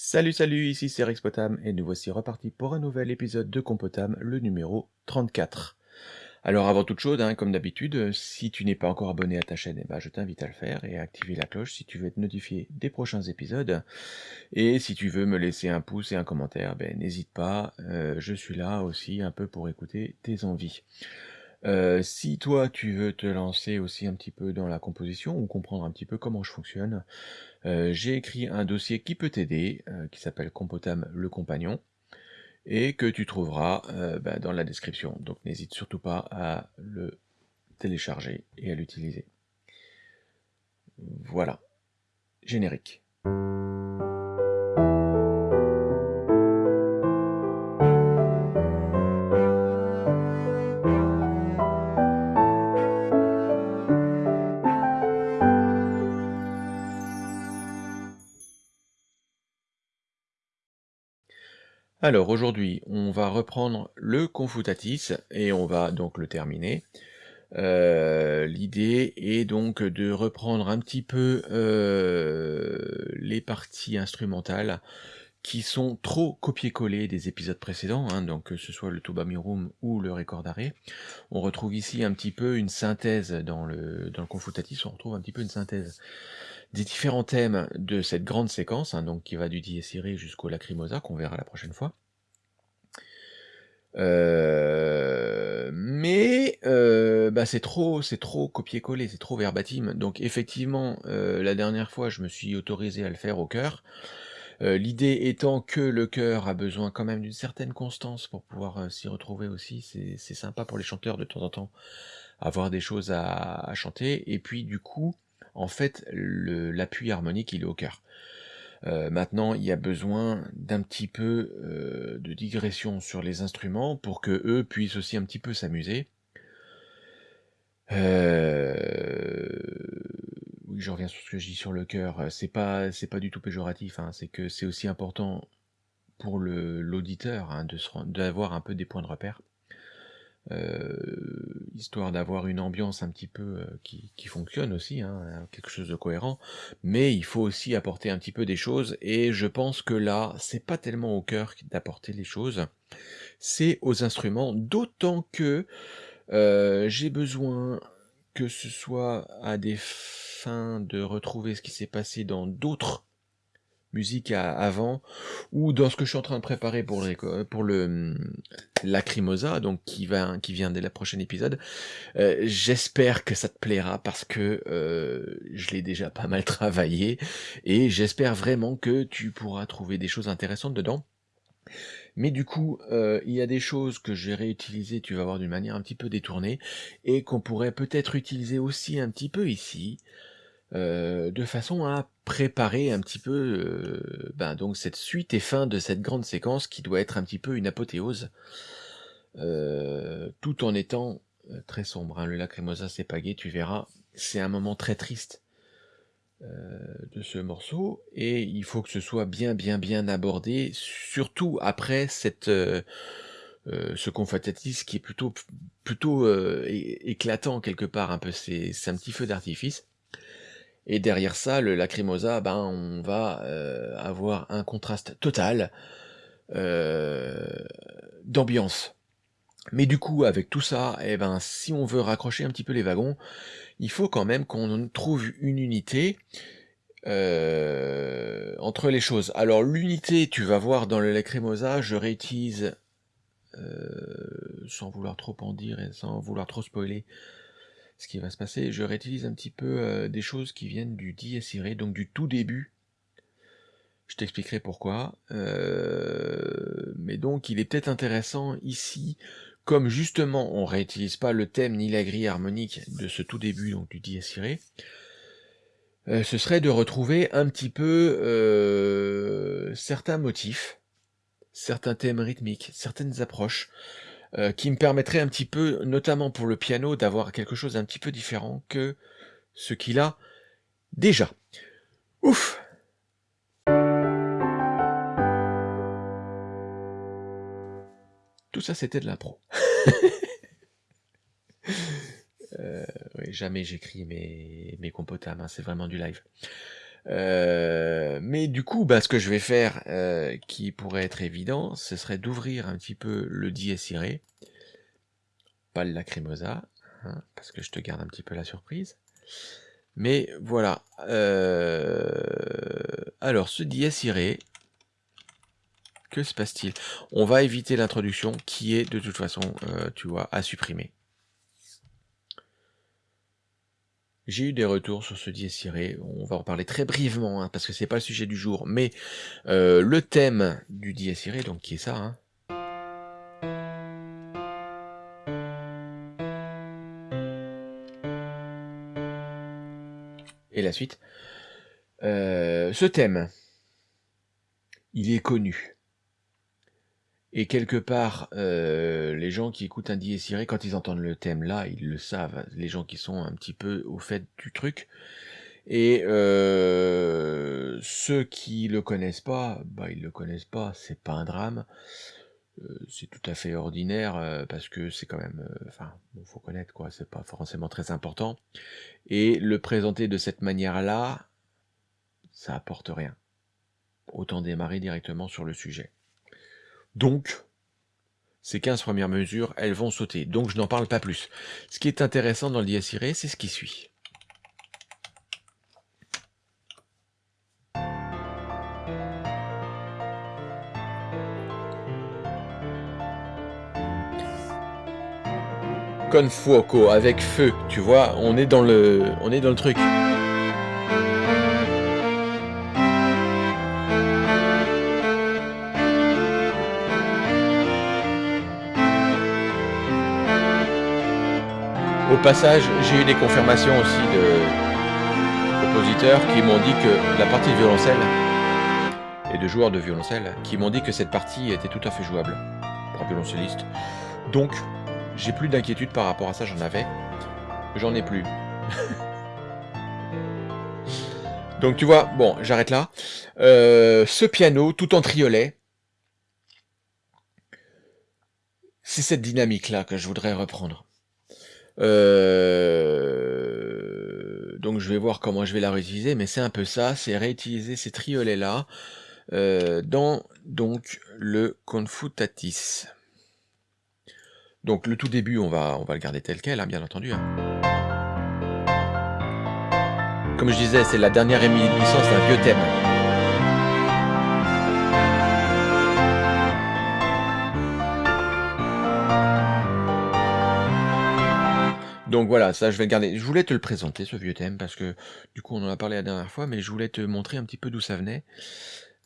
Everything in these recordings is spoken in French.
Salut salut, ici c'est Rex Potam et nous voici repartis pour un nouvel épisode de Compotam, le numéro 34. Alors avant toute chose, hein, comme d'habitude, si tu n'es pas encore abonné à ta chaîne, eh ben, je t'invite à le faire et à activer la cloche si tu veux être notifié des prochains épisodes. Et si tu veux me laisser un pouce et un commentaire, ben, n'hésite pas, euh, je suis là aussi un peu pour écouter tes envies. Euh, si toi tu veux te lancer aussi un petit peu dans la composition ou comprendre un petit peu comment je fonctionne, euh, j'ai écrit un dossier qui peut t'aider, euh, qui s'appelle Compotam le compagnon, et que tu trouveras bah, dans la description. Donc n'hésite surtout pas à le télécharger et à l'utiliser. Voilà. Générique. Alors aujourd'hui, on va reprendre le Confutatis et on va donc le terminer. Euh, l'idée est donc de reprendre un petit peu euh, les parties instrumentales qui sont trop copier-coller des épisodes précédents, hein, donc que ce soit le Tubamirum ou le Record d'arrêt. On retrouve ici un petit peu une synthèse dans le Confutatis, on retrouve un petit peu une synthèse des différents thèmes de cette grande séquence, hein, donc qui va du Dies jusqu'au Lacrimosa, qu'on verra la prochaine fois. Euh, mais euh, bah c'est trop, c'est trop copier-coller, c'est trop verbatim. Donc effectivement, euh, la dernière fois, je me suis autorisé à le faire au cœur. L'idée étant que le cœur a besoin quand même d'une certaine constance pour pouvoir s'y retrouver aussi. C'est sympa pour les chanteurs de temps en temps avoir des choses à, à chanter. Et puis du coup, en fait, l'appui harmonique, il est au cœur. Euh, maintenant, il y a besoin d'un petit peu euh, de digression sur les instruments pour que eux puissent aussi un petit peu s'amuser. Euh, oui, je reviens sur ce que je dis sur le cœur. C'est pas, c'est pas du tout péjoratif. Hein. C'est que c'est aussi important pour l'auditeur hein, d'avoir un peu des points de repère. Euh, histoire d'avoir une ambiance un petit peu euh, qui, fonctionne aussi, hein, quelque chose de cohérent, mais il faut aussi apporter un petit peu des choses, et je pense que là, c'est pas tellement au cœur d'apporter les choses, c'est aux instruments, d'autant que euh, j'ai besoin que ce soit à des fins de retrouver ce qui s'est passé dans d'autres musique avant, ou dans ce que je suis en train de préparer pour le, pour le hum, Lacrimosa, donc qui, va, qui vient dès le prochain épisode. Euh, j'espère que ça te plaira parce que euh, je l'ai déjà pas mal travaillé et j'espère vraiment que tu pourras trouver des choses intéressantes dedans. Mais du coup, euh, il y a des choses que j'ai réutilisées, tu vas voir d'une manière un petit peu détournée, et qu'on pourrait peut-être utiliser aussi un petit peu ici, de façon à préparer un petit peu euh, ben, donc cette suite et fin de cette grande séquence qui doit être un petit peu une apothéose, euh, tout en étant euh, très sombre. Hein. Le Lacrimosa c'est pagué, tu verras, c'est un moment très triste de ce morceau, et il faut que ce soit bien bien bien abordé, surtout après cette... ce confatatis qui est plutôt plutôt éclatant quelque part un peu c'est un petit feu d'artifice et derrière ça, le Lacrimosa, ben, on va euh, avoir un contraste total euh, d'ambiance. Mais du coup, avec tout ça, eh ben, si on veut raccrocher un petit peu les wagons, il faut quand même qu'on trouve une unité euh, entre les choses. Alors l'unité, tu vas voir dans le Lacrimosa, je réutilise, sans vouloir trop en dire et sans vouloir trop spoiler, ce qui va se passer, je réutilise un petit peu euh, des choses qui viennent du Dies Irae, donc du tout début. Je t'expliquerai pourquoi. Euh, mais donc, il est peut-être intéressant ici, comme justement on réutilise pas le thème ni la grille harmonique de ce tout début, donc du Dies Irae, euh, ce serait de retrouver un petit peu certains motifs, certains thèmes rythmiques, certaines approches, euh, qui me permettrait un petit peu, notamment pour le piano, d'avoir quelque chose un petit peu différent que ce qu'il a déjà. Ouf Tout ça, c'était de l'impro. euh, jamais j'écris mes, mes c'est vraiment du live. Euh, mais du coup, bah, ce que je vais faire, euh, qui pourrait être évident, ce serait d'ouvrir un petit peu le dies irae, pas le lacrimosa, hein, parce que je te garde un petit peu la surprise. Mais voilà. Euh, alors, ce dies irae, que se passe-t-il? On va éviter l'introduction qui est de toute façon, tu vois, à supprimer. J'ai eu des retours sur ce dies on va en parler très brièvement, hein, parce que c'est pas le sujet du jour, mais euh, le thème du dies donc qui est ça, hein. Et la suite. Euh, ce thème, il est connu. Et quelque part, euh, les gens qui écoutent un dies quand ils entendent le thème là, ils le savent, les gens qui sont un petit peu au fait du truc. Et euh, ceux qui le connaissent pas, bah ils le connaissent pas, c'est pas un drame. Euh, c'est tout à fait ordinaire parce que c'est quand même, enfin, faut connaître quoi, c'est pas forcément très important. Et le présenter de cette manière-là, ça apporte rien. Autant démarrer directement sur le sujet. Donc, ces 15 premières mesures, elles vont sauter. Donc, je n'en parle pas plus. Ce qui est intéressant dans l'IS c'est ce qui suit. Confuoco avec feu, tu vois, on est dans le, on est dans le truc. Au passage, j'ai eu des confirmations aussi de compositeurs qui m'ont dit que la partie de violoncelle, et de joueurs de violoncelle, qui m'ont dit que cette partie était tout à fait jouable pour un violoncelliste. Donc, j'ai plus d'inquiétude par rapport à ça, j'en avais. J'en ai plus. Donc tu vois, bon, j'arrête là. Euh, ce piano, tout en triolet, c'est cette dynamique-là que je voudrais reprendre. Euh, donc je vais voir comment je vais la réutiliser, mais c'est un peu ça, c'est réutiliser ces triolets-là euh, dans donc le confutatis. Donc le tout début, on va, on va le garder tel quel, hein, bien entendu. Hein. Comme je disais, c'est la dernière émission d'un vieux thème. Donc voilà, ça je vais le garder. Je voulais te le présenter, ce vieux thème, parce que du coup on en a parlé la dernière fois, mais je voulais te montrer un petit peu d'où ça venait.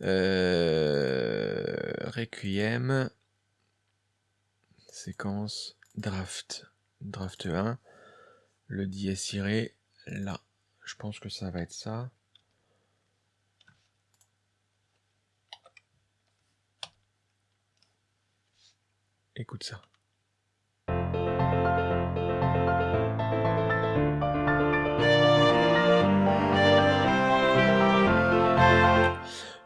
Euh... Requiem, séquence, draft, draft 1, le dies là. Je pense que ça va être ça. Écoute ça.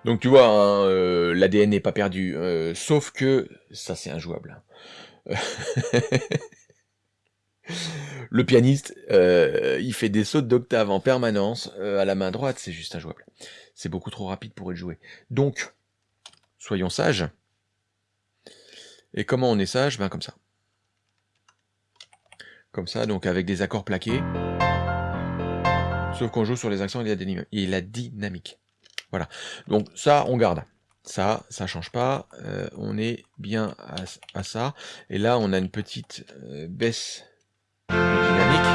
Donc tu vois, hein, euh, l'ADN n'est pas perdu, euh, sauf que ça c'est injouable. Le pianiste, euh, il fait des sautes d'octave en permanence à la main droite, c'est juste injouable. C'est beaucoup trop rapide pour être joué. Donc, soyons sages. Et comment on est sage? Ben comme ça. Comme ça, donc avec des accords plaqués. Sauf qu'on joue sur les accents et la dynamique. Voilà. Donc ça, on garde. Ça, ça change pas. Euh, on est bien à, ça. Et là, on a une petite euh, baisse dynamique.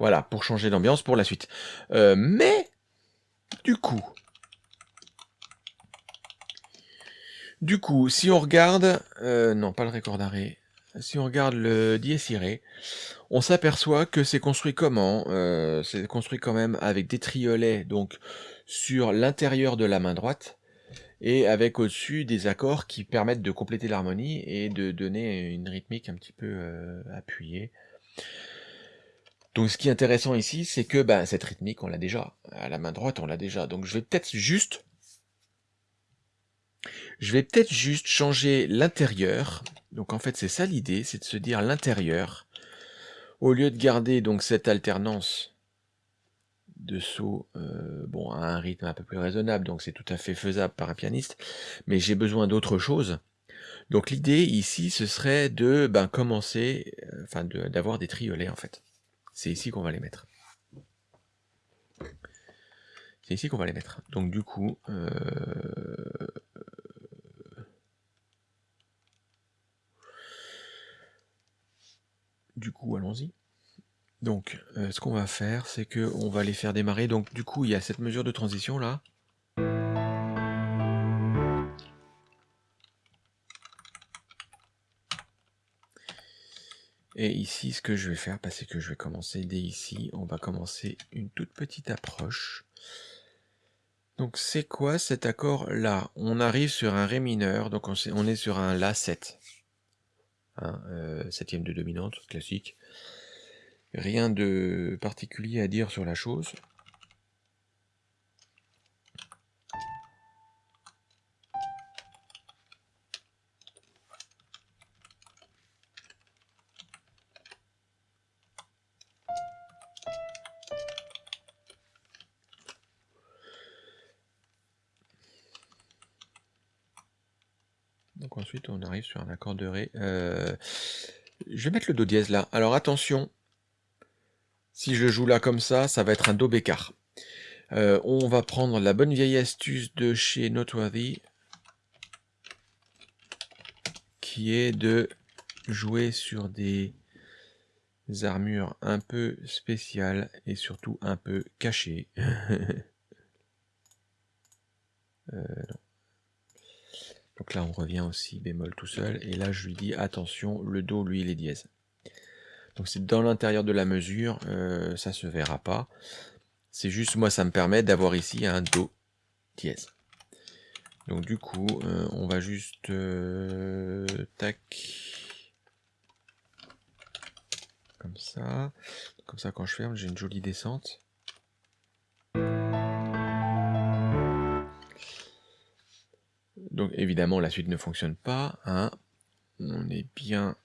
Voilà, pour changer d'ambiance pour la suite. Euh, mais, du coup, du coup, si on regarde, non, pas le record d'arrêt, si on regarde le dies irae, on s'aperçoit que c'est construit comment euh, C'est construit quand même avec des triolets donc sur l'intérieur de la main droite et avec au-dessus des accords qui permettent de compléter l'harmonie et de donner une rythmique un petit peu euh, appuyée. Donc ce qui est intéressant ici, c'est que bah, cette rythmique, on l'a déjà. À la main droite, on l'a déjà. Donc je vais peut-être juste... Je vais peut-être juste changer l'intérieur Donc en fait, c'est ça l'idée, c'est de se dire l'intérieur, au lieu de garder donc cette alternance de saut euh, bon, à un rythme un peu plus raisonnable, donc c'est tout à fait faisable par un pianiste, mais j'ai besoin d'autre chose. Donc l'idée ici, ce serait de ben, commencer, euh, enfin d'avoir des triolets en fait. C'est ici qu'on va les mettre. C'est ici qu'on va les mettre. Donc du coup, euh, du coup, allons-y. Donc, euh, ce qu'on va faire, c'est que on va les faire démarrer. Donc, du coup, il y a cette mesure de transition là. Et ici, ce que je vais faire, bah, c'est que je vais commencer dès ici. On va commencer une toute petite approche. Donc, c'est quoi cet accord-là? On arrive sur un Ré mineur, donc on, est sur un La 7. Hein, euh, septième de dominante, classique. Rien de particulier à dire sur la chose. On arrive sur un accord de Ré. Euh, je vais mettre le Do dièse là. Alors attention, si je joue là comme ça, ça va être un Do bécard. Euh, on va prendre la bonne vieille astuce de chez Noteworthy, qui est de jouer sur des armures un peu spéciales et surtout un peu cachées. Euh, donc là, on revient aussi bémol tout seul. Et là, je lui dis, attention, le Do, lui, il est dièse. Donc c'est dans l'intérieur de la mesure, euh, ça se verra pas. C'est juste, moi, ça me permet d'avoir ici un Do dièse. Donc du coup, euh, on va juste... Euh, tac. Comme ça. Comme ça, quand je ferme, j'ai une jolie descente. Donc évidemment, la suite ne fonctionne pas. Hein. On est bien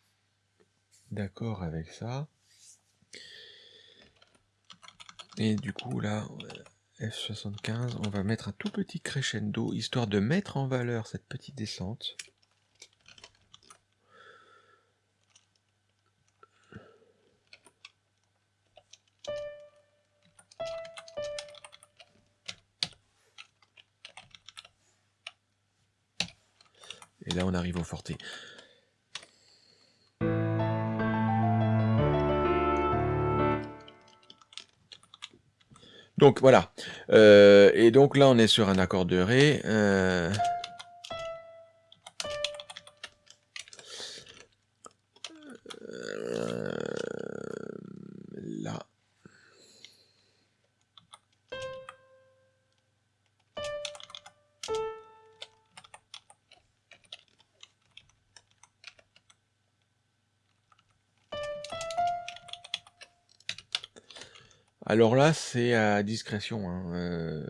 d'accord avec ça. Et du coup, là, F75, on va mettre un tout petit crescendo, histoire de mettre en valeur cette petite descente. Et là, on arrive au forté. Donc voilà. Euh, et donc là, on est sur un accord de Ré. Euh, Alors là, c'est à discrétion. Hein, euh,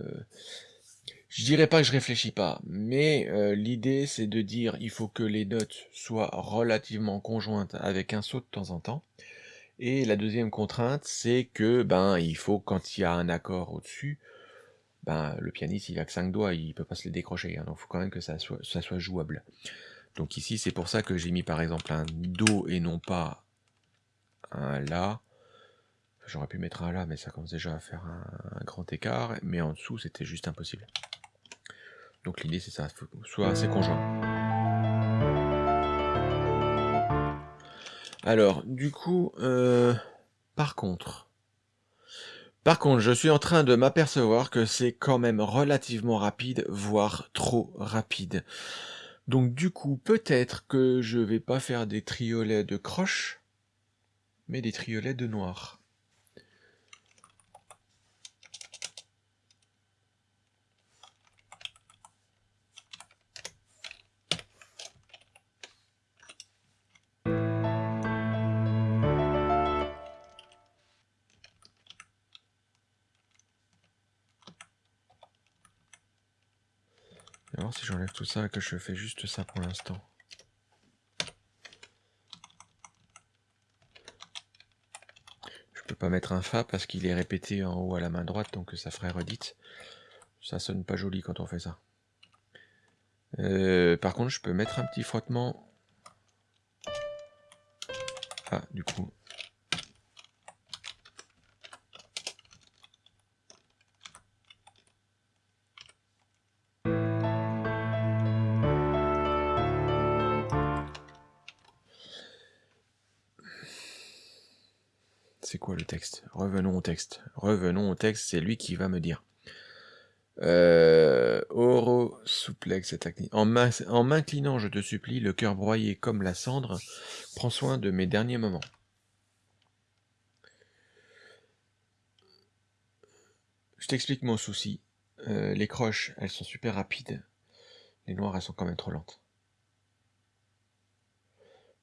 je dirais pas que je réfléchis pas, mais euh, l'idée c'est de dire il faut que les notes soient relativement conjointes avec un saut de temps en temps. Et la deuxième contrainte, c'est que ben il faut quand il y a un accord au-dessus, ben le pianiste il a que 5 doigts, il peut pas se les décrocher, hein, donc il faut quand même que ça soit jouable. Donc ici c'est pour ça que j'ai mis par exemple un Do et non pas un La. J'aurais pu mettre un là, mais ça commence déjà à faire un, grand écart. Mais en dessous, c'était juste impossible. Donc l'idée, c'est ça, faut soit assez conjoint. Alors, du coup, euh, par contre, par contre, je suis en train de m'apercevoir que c'est quand même relativement rapide, voire trop rapide. Donc du coup, peut-être que je vais pas faire des triolets de croche, mais des triolets de noir. si j'enlève tout ça et que je fais juste ça pour l'instant. Je peux pas mettre un Fa parce qu'il est répété en haut à la main droite, donc ça ferait redite. Ça sonne pas joli quand on fait ça. Euh, par contre, je peux mettre un petit frottement. Ah, du coup, Revenons au texte. Revenons au texte, c'est lui qui va me dire. Euh, En m'inclinant, je te supplie, le cœur broyé comme la cendre, prends soin de mes derniers moments. Je t'explique mon souci. Euh, les croches, elles sont super rapides. Les noires, elles sont quand même trop lentes.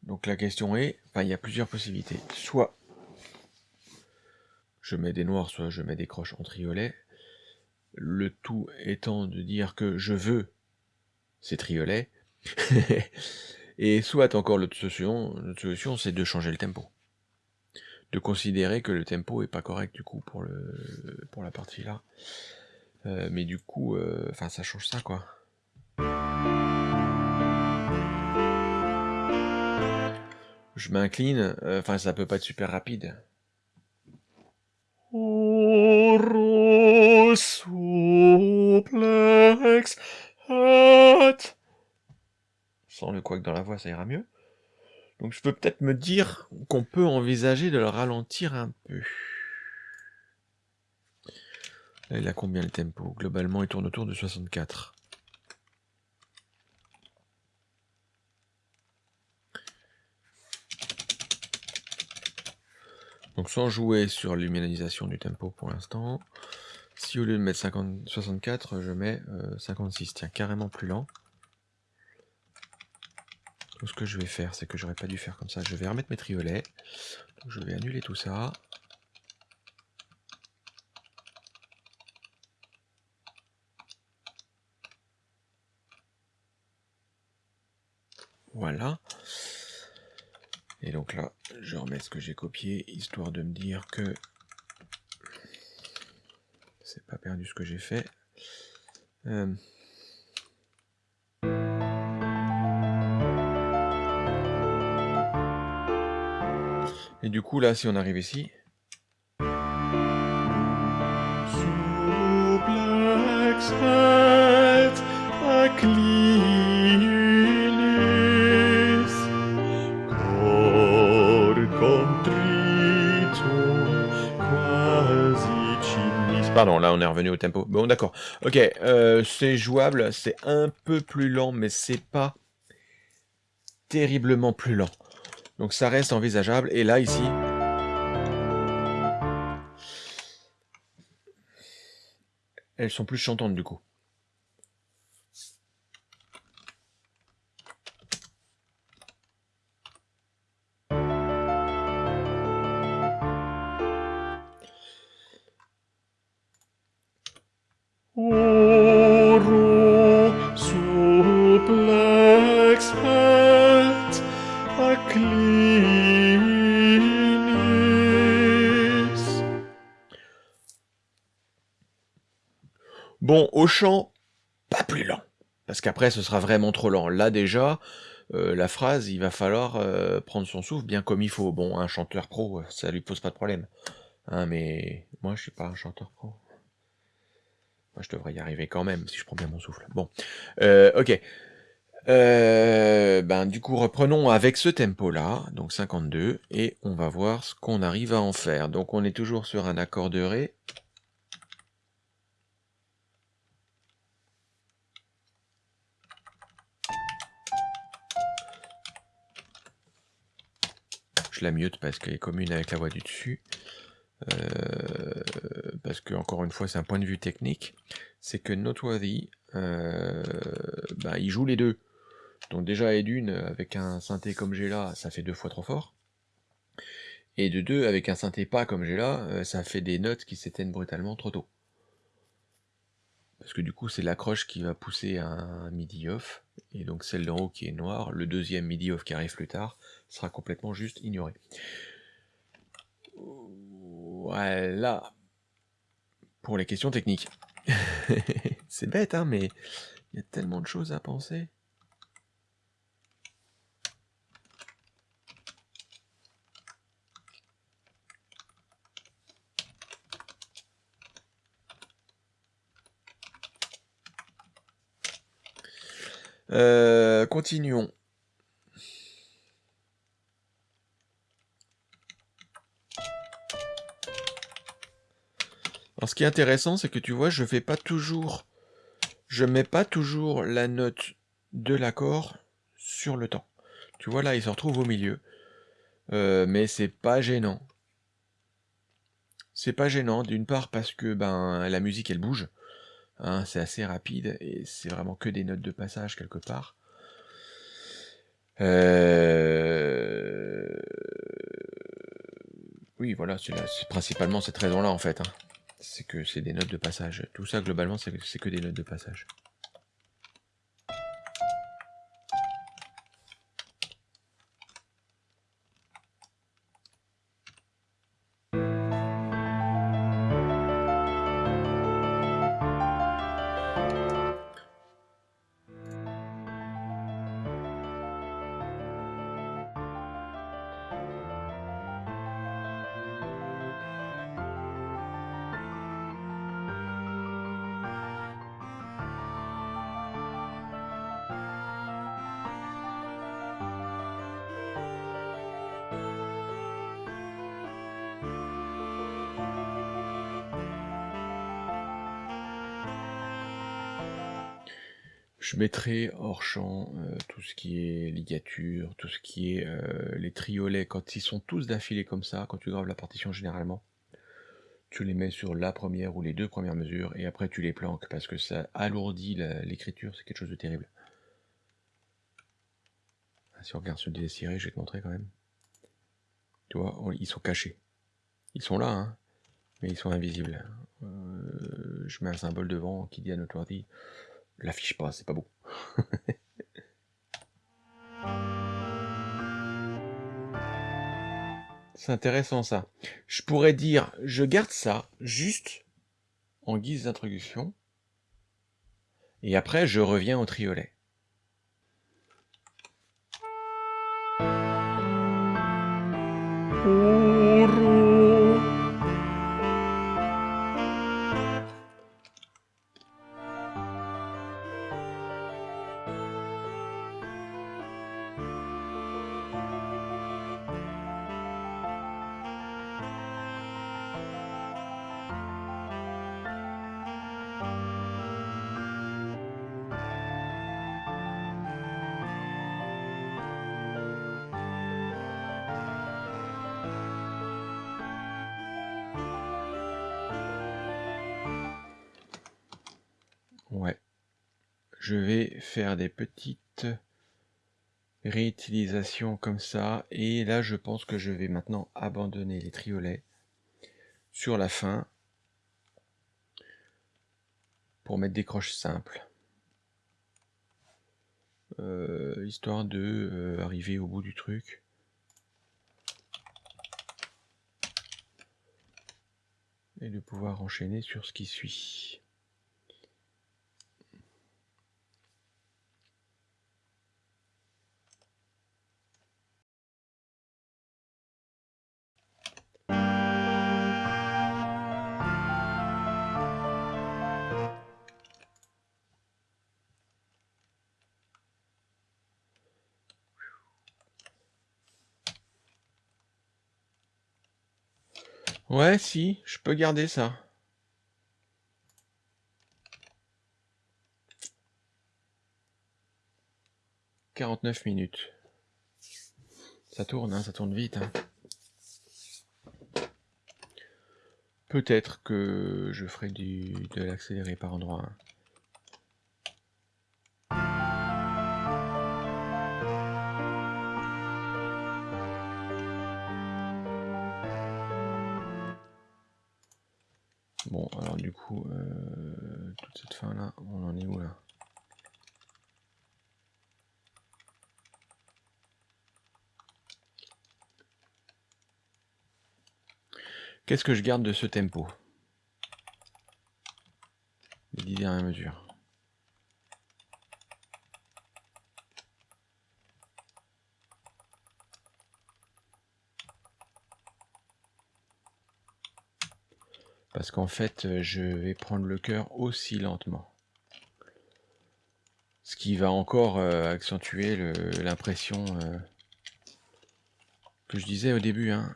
Donc la question est, il y a plusieurs possibilités. Soit je mets des noirs, soit je mets des croches en triolet. Le tout étant de dire que je veux ces triolets. Et soit encore l'autre solution, solution c'est de changer le tempo. De considérer que le tempo est pas correct du coup pour, le, pour la partie là. Euh, mais du coup, euh, enfin ça change ça quoi. Je m'incline, euh, enfin ça peut pas être super rapide. Sans le couac dans la voix, ça ira mieux. Donc je peux peut-être me dire qu'on peut envisager de le ralentir un peu. Là, il a combien le tempo? Globalement, il tourne autour de 64. Donc sans jouer sur l'humanisation du tempo pour l'instant, si au lieu de mettre 50, 64, je mets 56, euh, tiens, carrément plus lent. Donc ce que je vais faire, c'est que j'aurais pas dû faire comme ça. Je vais remettre mes triolets. Je vais annuler tout ça. Voilà. Et donc là, je remets ce que j'ai copié, histoire de me dire que c'est pas perdu ce que j'ai fait. Euh. Et du coup, là, si on arrive ici... Pardon, là on est revenu au tempo. Bon d'accord. Ok, euh, c'est jouable, c'est un peu plus lent, mais c'est pas terriblement plus lent. Donc ça reste envisageable. Et là ici... Elles sont plus chantantes du coup. Parce qu'après, ce sera vraiment trop lent. Là, déjà, euh, la phrase, il va falloir euh, prendre son souffle bien comme il faut. Bon, un chanteur pro, ça lui pose pas de problème. Hein, mais moi, je suis pas un chanteur pro. Moi, je devrais y arriver quand même, si je prends bien mon souffle. Bon, euh, ok. ben, du coup, reprenons avec ce tempo-là, donc 52, et on va voir ce qu'on arrive à en faire. Donc, on est toujours sur un accord de Ré, la mute parce qu'elle est commune avec la voix du dessus. Euh, parce que, encore une fois, c'est un point de vue technique. C'est que Noteworthy, euh, bah, il joue les deux. Donc déjà, et d'une, avec un synthé comme j'ai là, ça fait deux fois trop fort. Et de deux, avec un synthé pas comme j'ai là, euh, ça fait des notes qui s'éteignent brutalement trop tôt. Parce que du coup, c'est l'accroche qui va pousser un midi off, et donc celle d'en haut qui est noire, le deuxième midi off qui arrive plus tard, sera complètement juste ignoré. Voilà. Pour les questions techniques. C'est bête, hein, mais il y a tellement de choses à penser. Euh, continuons. Alors, ce qui est intéressant, c'est que tu vois, je fais pas toujours, je mets pas toujours la note de l'accord sur le temps. Tu vois, là, il se retrouve au milieu. Euh, mais c'est pas gênant. C'est pas gênant, d'une part parce que ben la musique elle bouge, hein, c'est assez rapide et c'est vraiment que des notes de passage quelque part. Euh, oui, voilà, c'est principalement cette raison-là en fait. Hein c'est que c'est des notes de passage. Tout ça, globalement, c'est que des notes de passage. Je mettrai hors champ euh, tout ce qui est ligature, tout ce qui est euh, les triolets, quand ils sont tous d'affilée comme ça, quand tu graves la partition généralement, tu les mets sur la première ou les deux premières mesures, et après tu les planques, parce que ça alourdit l'écriture, c'est quelque chose de terrible. Ah, si on regarde sur le je vais te montrer quand même. Tu vois, ils sont cachés. Ils sont là, hein, mais ils sont invisibles. Euh, je mets un symbole devant qui dit à notre l'affiche pas, c'est pas beau. c'est intéressant ça. Je pourrais dire, je garde ça juste en guise d'introduction, et après je reviens au triolet. Ouais. Je vais faire des petites réutilisations comme ça. Et là, je pense que je vais maintenant abandonner les triolets sur la fin pour mettre des croches simples. Euh, histoire de euh, au bout du truc. Et de pouvoir enchaîner sur ce qui suit. Ouais, si, je peux garder ça. « 49 minutes. Ça tourne, hein, ça tourne vite. Hein. Peut-être que je ferai du, de l'accéléré par endroit. Hein. Qu'est-ce que je garde de ce tempo? Les dix dernières mesures. Parce qu'en fait, euh, je vais prendre le cœur aussi lentement. Ce qui va encore euh, accentuer l'impression euh, que je disais au début. Hein,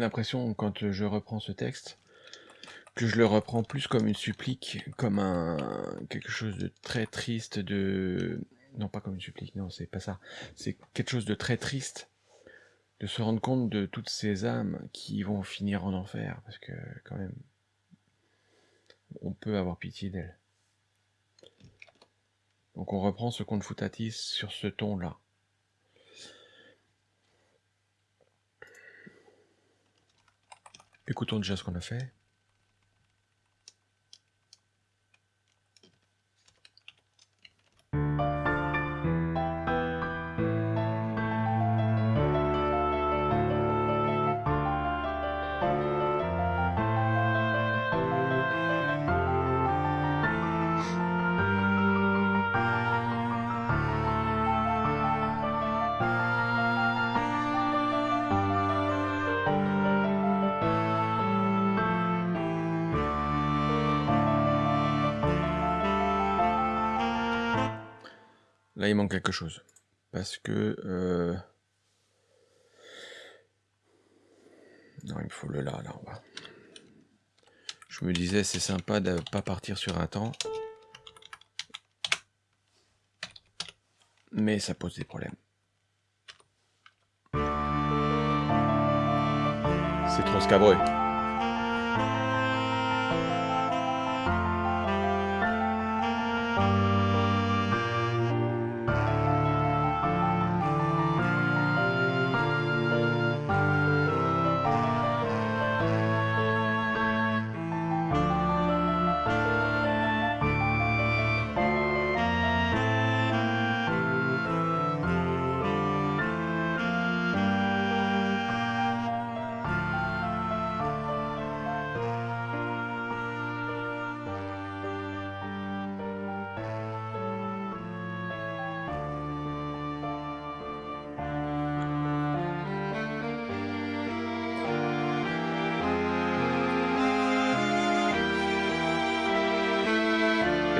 l'impression quand je reprends ce texte que je le reprends plus comme une supplique, comme un quelque chose de très triste, de non pas comme une supplique, non c'est pas ça, c'est quelque chose de très triste de se rendre compte de toutes ces âmes qui vont finir en enfer, parce que quand même on peut avoir pitié d'elles. Donc on reprend ce conte foutatis sur ce ton-là. Écoutons déjà ce qu'on a fait. Chose. Parce que... Euh, non, il me faut le là, là. Je me disais, c'est sympa de pas partir sur un temps. Mais ça pose des problèmes. C'est trop scabreux.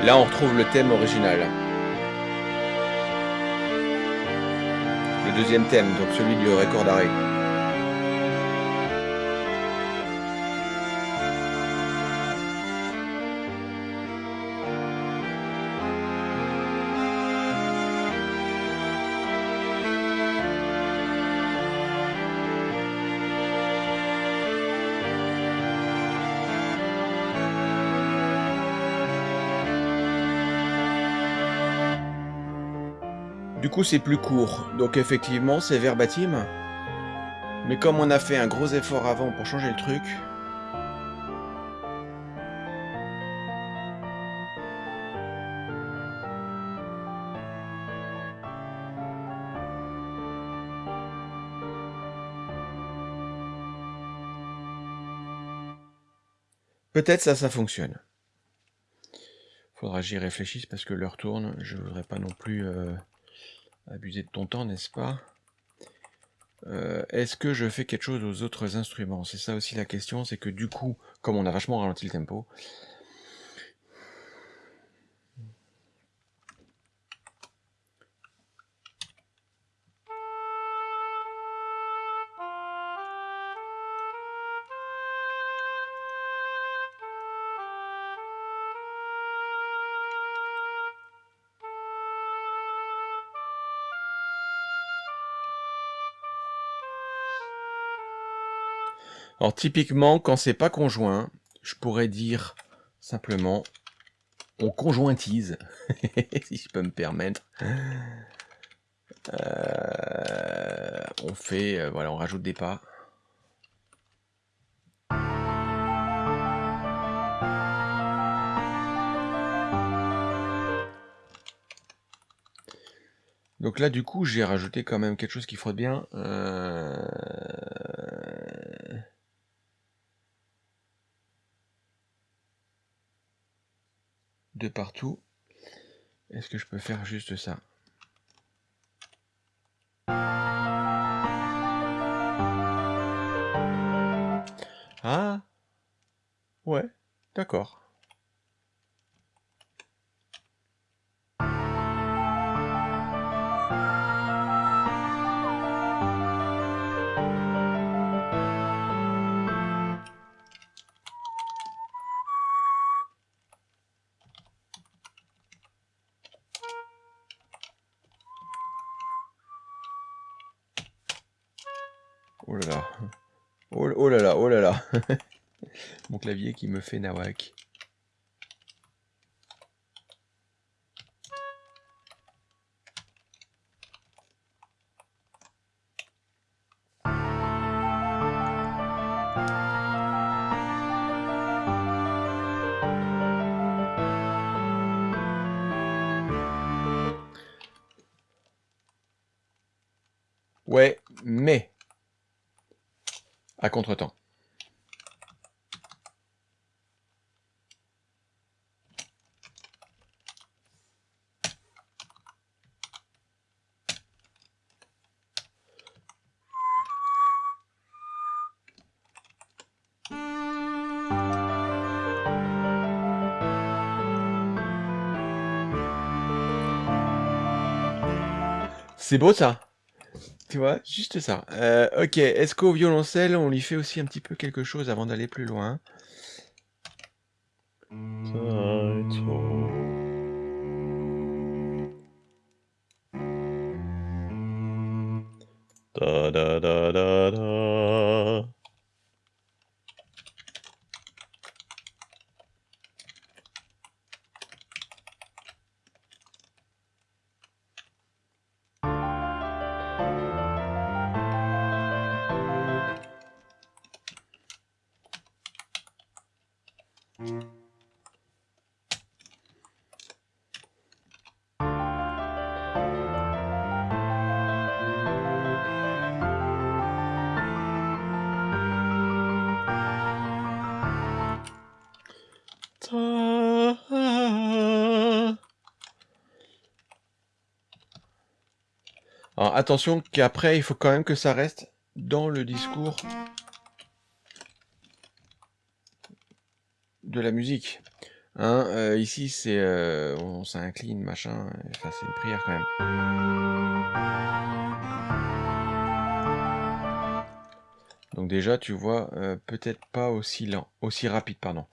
Là, on retrouve le thème original. Le deuxième thème, donc celui du record d'arrêt. Coup, c'est plus court. Donc effectivement, c'est verbatim. Mais comme on a fait un gros effort avant pour changer le truc... Peut-être ça, ça fonctionne. Faudra que j'y réfléchisse parce que l'heure tourne. Je voudrais pas non plus... Euh, abuser de ton temps, n'est-ce pas? Euh, Est-ce que je fais quelque chose aux autres instruments? C'est ça aussi la question, c'est que du coup, comme on a vachement ralenti le tempo, Alors typiquement, quand c'est pas conjoint, je pourrais dire simplement on conjointise, si je peux me permettre. Euh, on fait, euh, voilà, on rajoute des pas. Donc là, du coup, j'ai rajouté quand même quelque chose qui frotte bien. Euh, que je peux faire juste ça Ah Ouais, d'accord. Qui me fait nawak. Ouais, mais à contre-temps. C'est beau ça tu vois, juste ça. Euh, ok, est-ce qu'au violoncelle, on lui fait aussi un petit peu quelque chose avant d'aller plus loin? Alors attention qu'après, il faut quand même que ça reste dans le discours de la musique. Hein, euh, ici, c'est euh, on s'incline, machin. Enfin, c'est une prière quand même. Donc déjà, tu vois, euh, peut-être pas aussi lent, aussi rapide, pardon.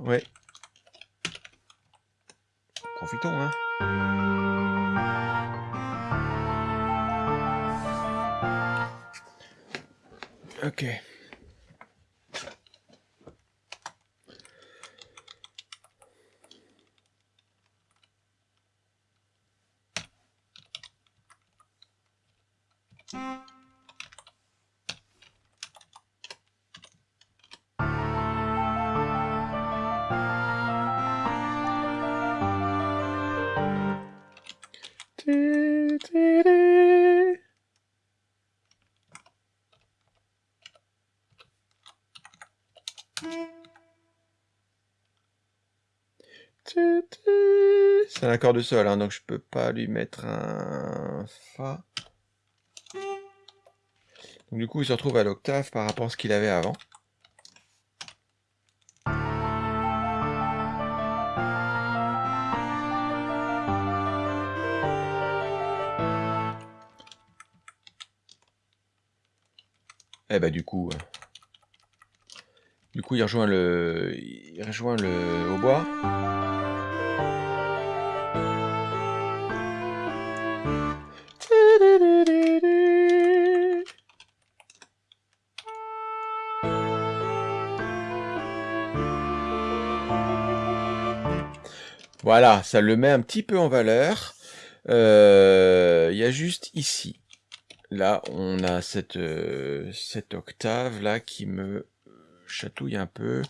Ouais. De sol, hein, donc je peux pas lui mettre un Fa. Du coup, il se retrouve à l'octave par rapport à ce qu'il avait avant. Eh bah du coup, euh, du coup il rejoint le, il rejoint le hautbois. Voilà, ça le met un petit peu en valeur. Euh, Il y a juste ici. Là, on a cette, euh, cette octave là qui me chatouille un peu.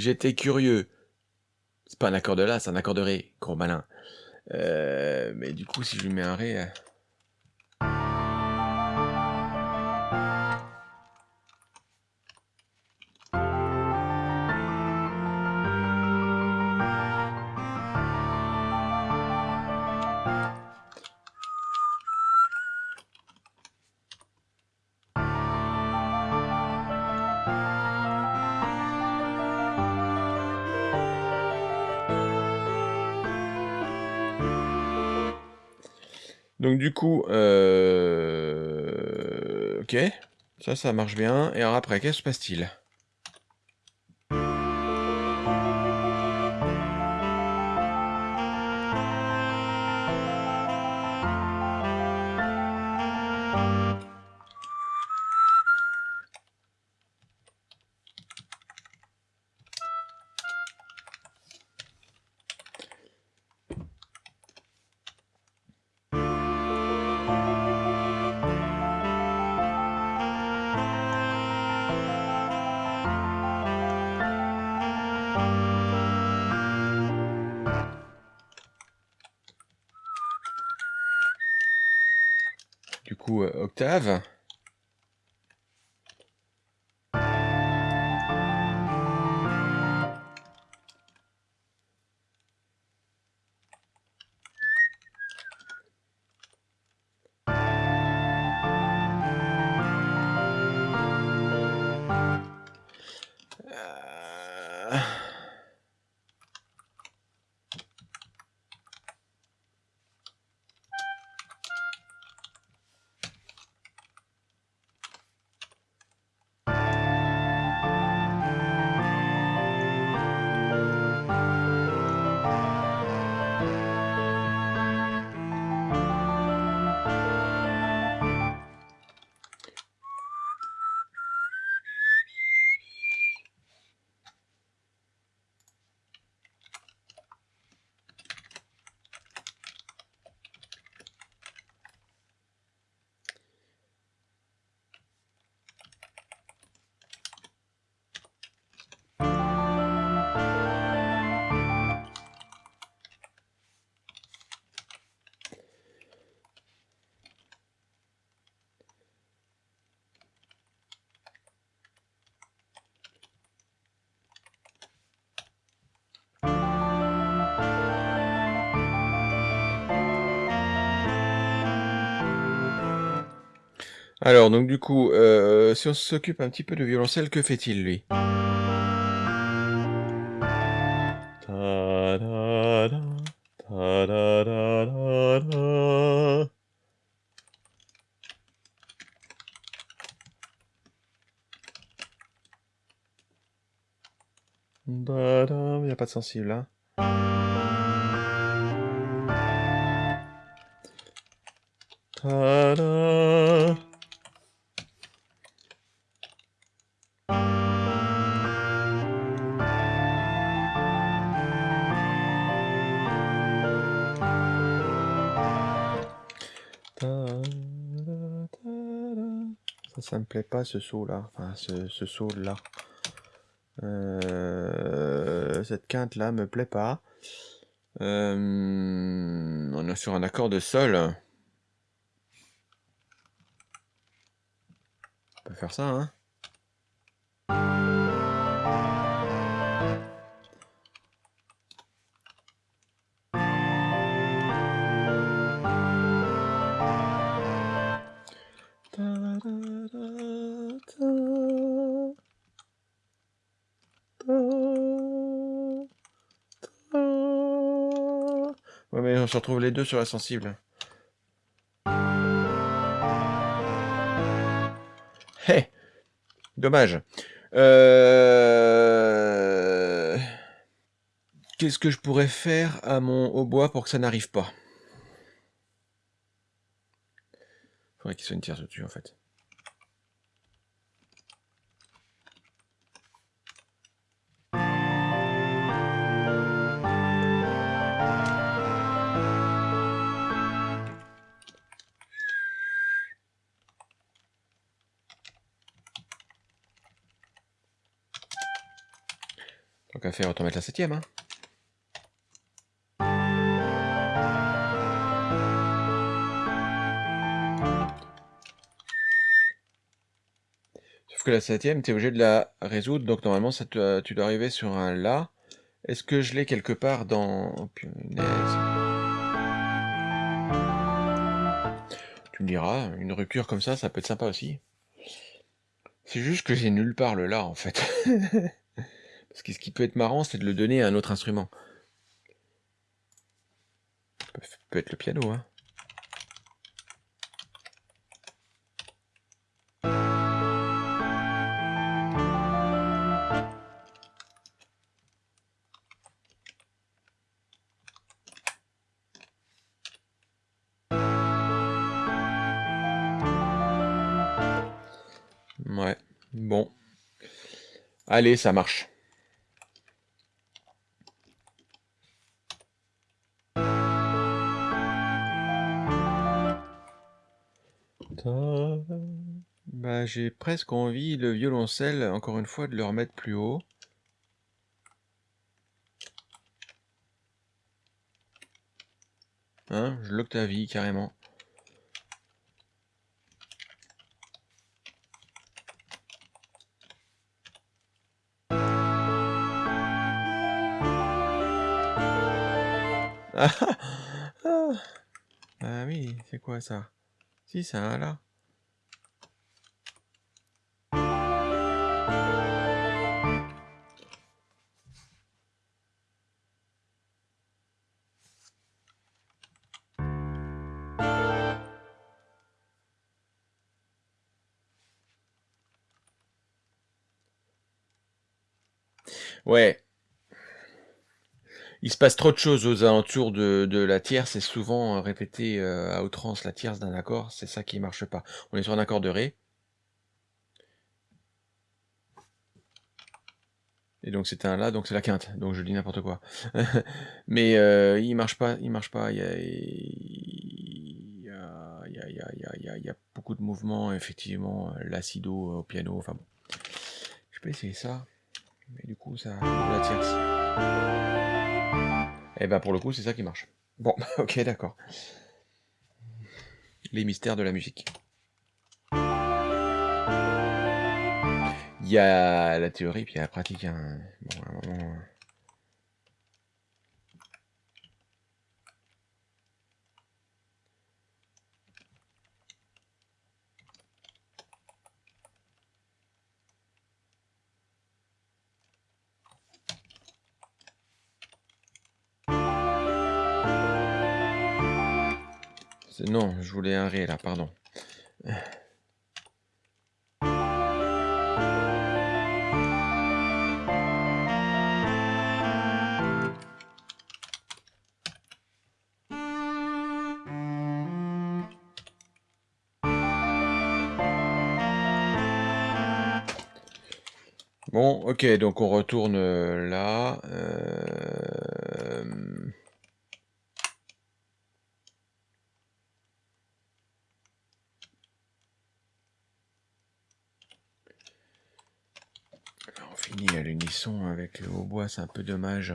J'étais curieux. C'est pas un accord de La, c'est un accord de Ré, gros malin. Euh, mais du coup, si je lui mets un Ré... Donc du coup, euh... ok, ça, ça marche bien. Et alors après, qu'est-ce qui se passe-t-il? Alors, donc du coup, euh, si on s'occupe un petit peu de violoncelle, que fait-il, lui? Il n'y a pas de sensible, hein plaît pas ce saut là, enfin ce, saut là. Euh, cette quinte là me plaît pas. Euh, on est sur un accord de sol. On peut faire ça, hein se retrouve les deux sur la sensible. Hé Dommage. Euh... Qu'est-ce que je pourrais faire à mon hautbois pour que ça n'arrive pas? Faudrait qu'il soit une tierce au-dessus, en fait. Autant mettre la septième, hein. Sauf que la septième, tu es obligé de la résoudre, donc normalement te- tu dois arriver sur un La. Est-ce que je l'ai quelque part dans... Oh. Tu me diras, une rupture comme ça, ça peut être sympa aussi. C'est juste que j'ai nulle part le La, en fait. Ce qui peut être marrant, c'est de le donner à un autre instrument. Peut être le piano, hein. Ouais, bon. Allez, ça marche. J'ai presque envie, le violoncelle, encore une fois, de le remettre plus haut. Hein, je l'octavie carrément. Ah, ah, ah oui, c'est quoi ça? Si, c'est un là. Ouais. Il se passe trop de choses aux alentours de, la tierce, c'est souvent euh, répété euh, à outrance la tierce d'un accord, c'est ça qui marche pas. On est sur un accord de Ré. Et donc c'était un La, donc c'est la quinte, donc je dis n'importe quoi. Mais euh, il marche pas, il marche pas, il y a, il y a, beaucoup de mouvements, effectivement, l'acido au piano, enfin bon. Je peux essayer ça, mais du coup ça la tierce. Et ben pour le coup c'est ça qui marche. Bon, ok d'accord. Les mystères de la musique. Il y a la théorie puis il y a la pratique. Bon, à un moment... Non, je voulais un Ré là, pardon. Bon, ok, donc on retourne là. Euh... On finit à l'unisson avec le hautbois, c'est un peu dommage.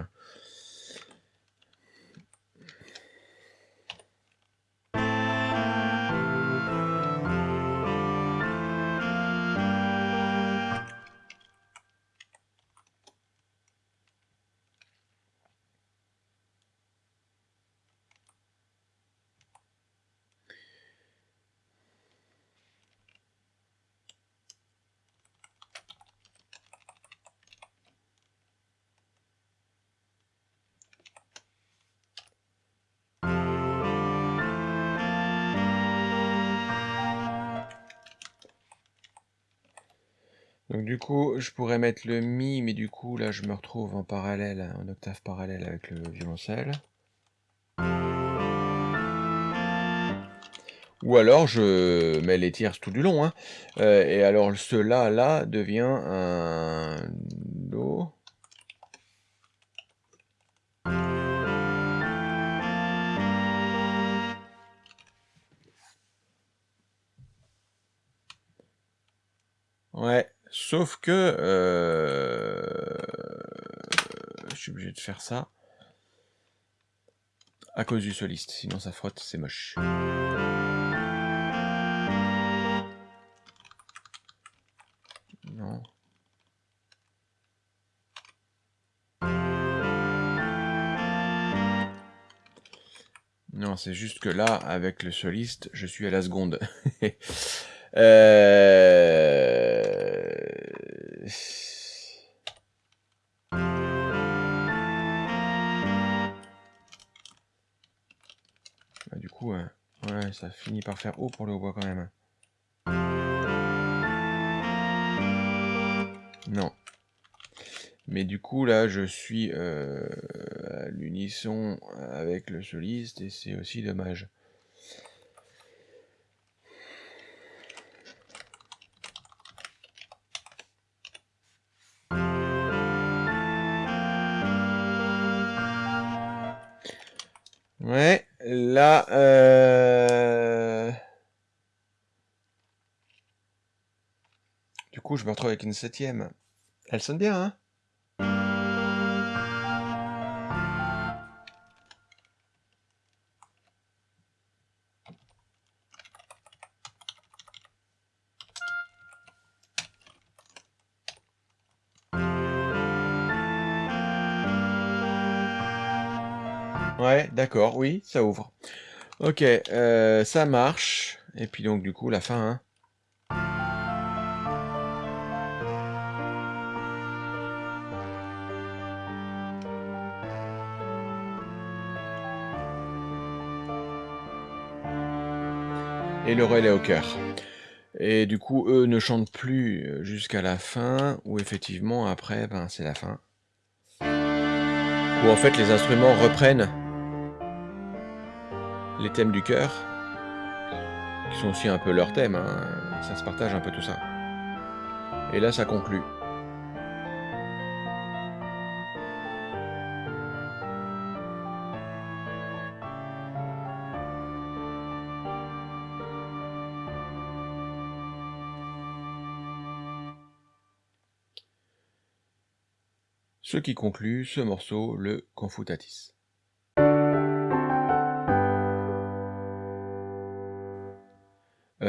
Je pourrais mettre le Mi, mais du coup, là, je me retrouve en parallèle, en octave parallèle avec le violoncelle. Ou alors, je mets les tierces tout du long. Hein. Euh, et alors, ce La, là, devient un Do. Ouais, sauf que euh, je suis obligé de faire ça à cause du soliste, sinon ça frotte, c'est moche. Non. Non, c'est juste que là, avec le soliste, je suis à la seconde. Euh, bah, du coup, ouais, ça finit par faire haut pour le hautbois quand même. Non. Mais du coup, là, je suis euh, à l'unisson avec le soliste et c'est aussi dommage. Là, euh... Du coup, je me retrouve avec une septième. Elle sonne bien, hein? Ouais, d'accord, oui, ça ouvre. Ok, euh, ça marche. Et puis donc, du coup, la fin, hein. Et le relais au cœur. Et du coup, eux ne chantent plus euh, jusqu'à la fin, ou effectivement, après, ben, c'est la fin. Où en fait, les instruments reprennent les thèmes du cœur, qui sont aussi un peu leurs thèmes, hein. ça se partage un peu tout ça. Et là, ça conclut. Ce qui conclut ce morceau, le Confutatis.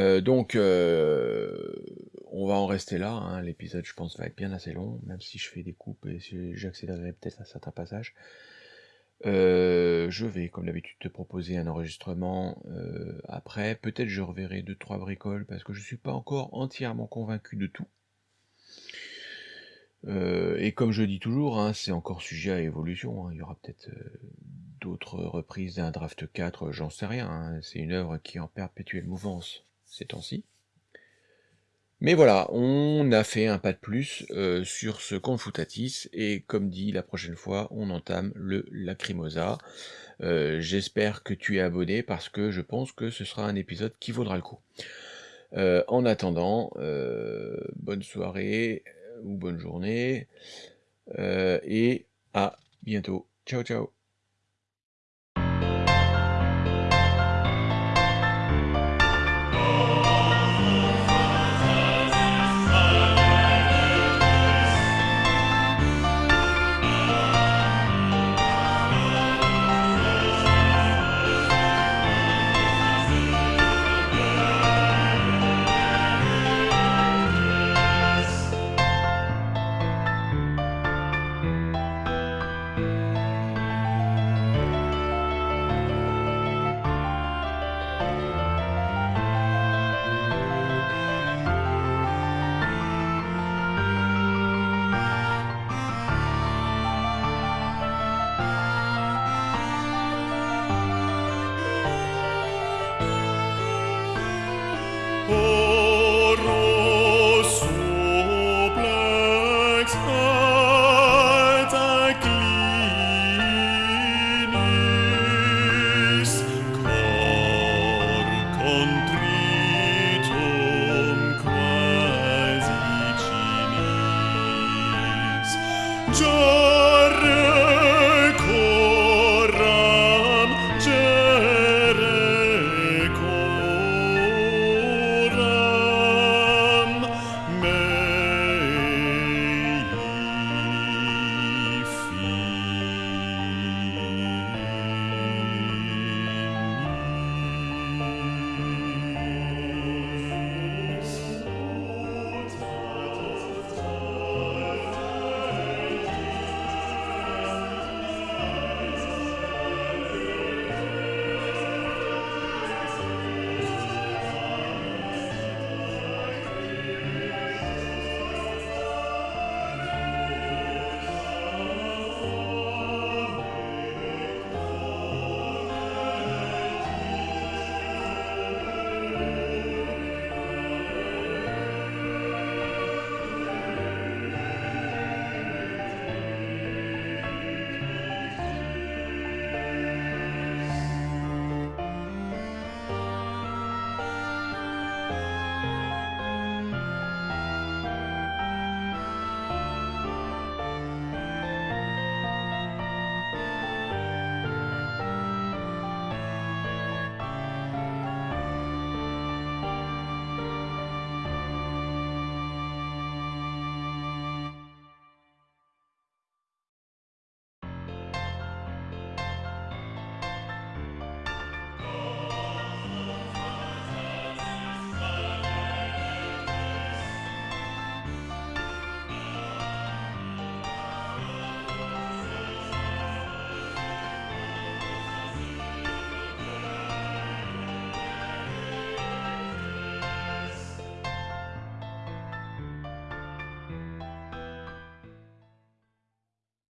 Euh, donc, euh, on va en rester là. Hein. L'épisode, je pense, va être bien assez long, même si je fais des coupes et si j'accélérerai peut-être à certains passages. Euh, je vais, comme d'habitude, te proposer un enregistrement après. Peut-être je reverrai deux trois bricoles parce que je suis pas encore entièrement convaincu de tout. et comme je dis toujours, hein, c'est encore sujet à évolution. Hein. Il y aura peut-être d'autres reprises d'un draft 4, j'en sais rien. C'est une œuvre qui est en perpétuelle mouvance ces temps-ci. Mais voilà, on a fait un pas de plus euh, sur ce Confutatis, et comme dit, la prochaine fois, on entame le Lacrimosa. Euh, j'espère que tu es abonné, parce que je pense que ce sera un épisode qui vaudra le coup. Euh, en attendant, bonne soirée, ou bonne journée, et à bientôt. Ciao, ciao